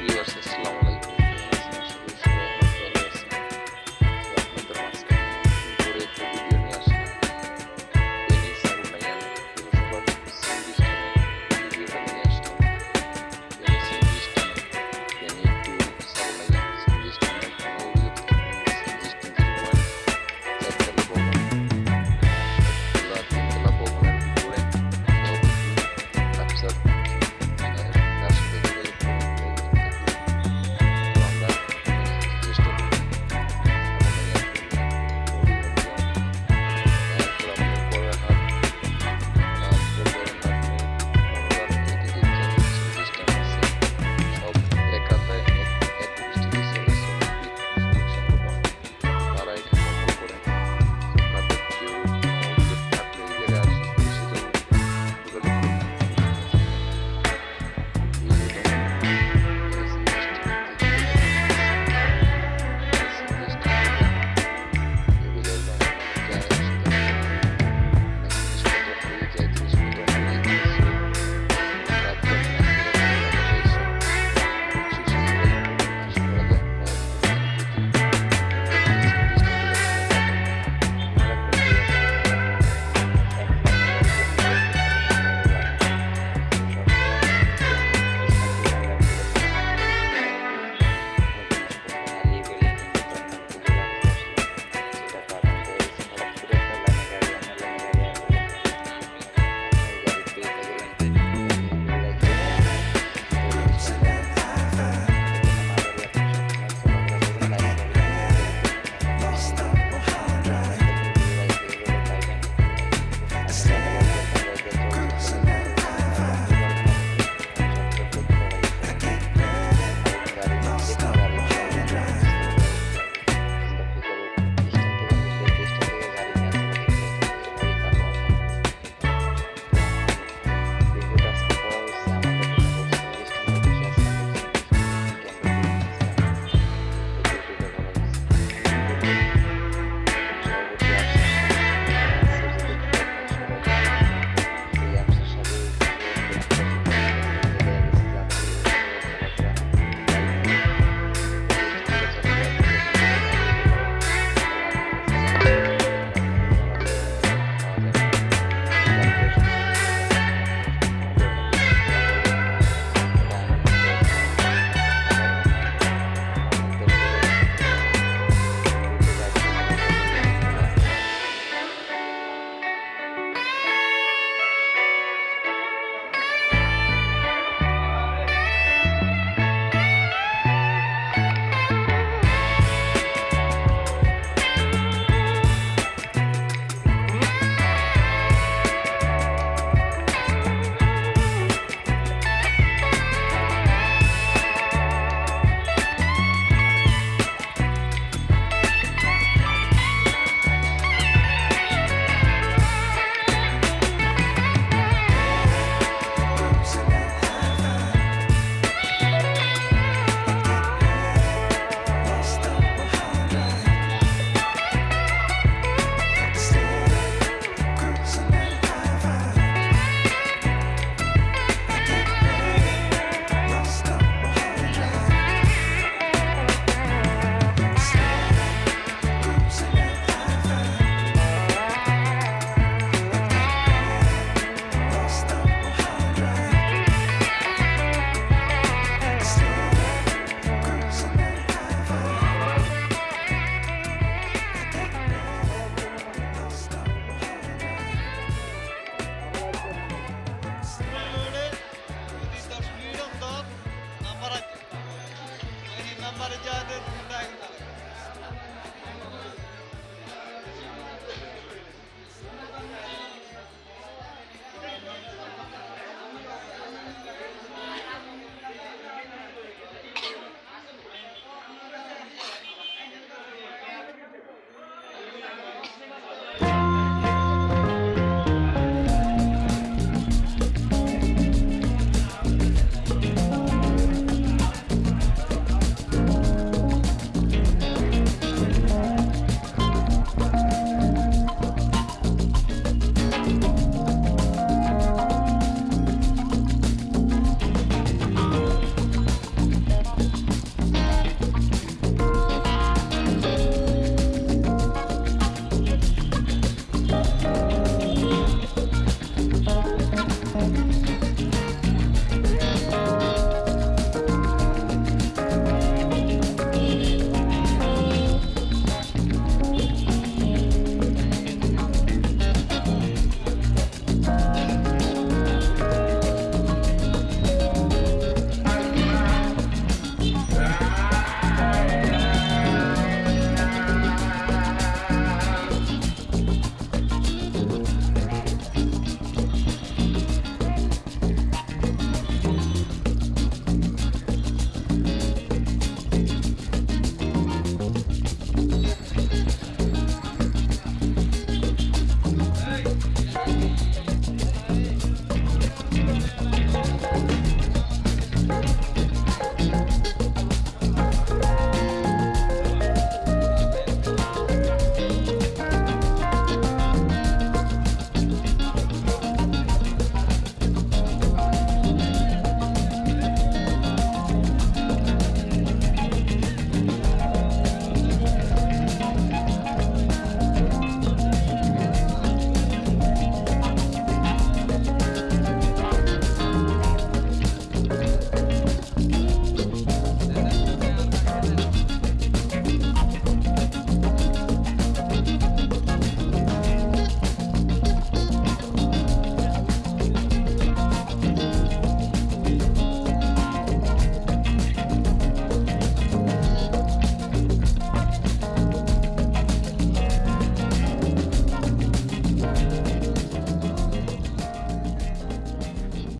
Years is long.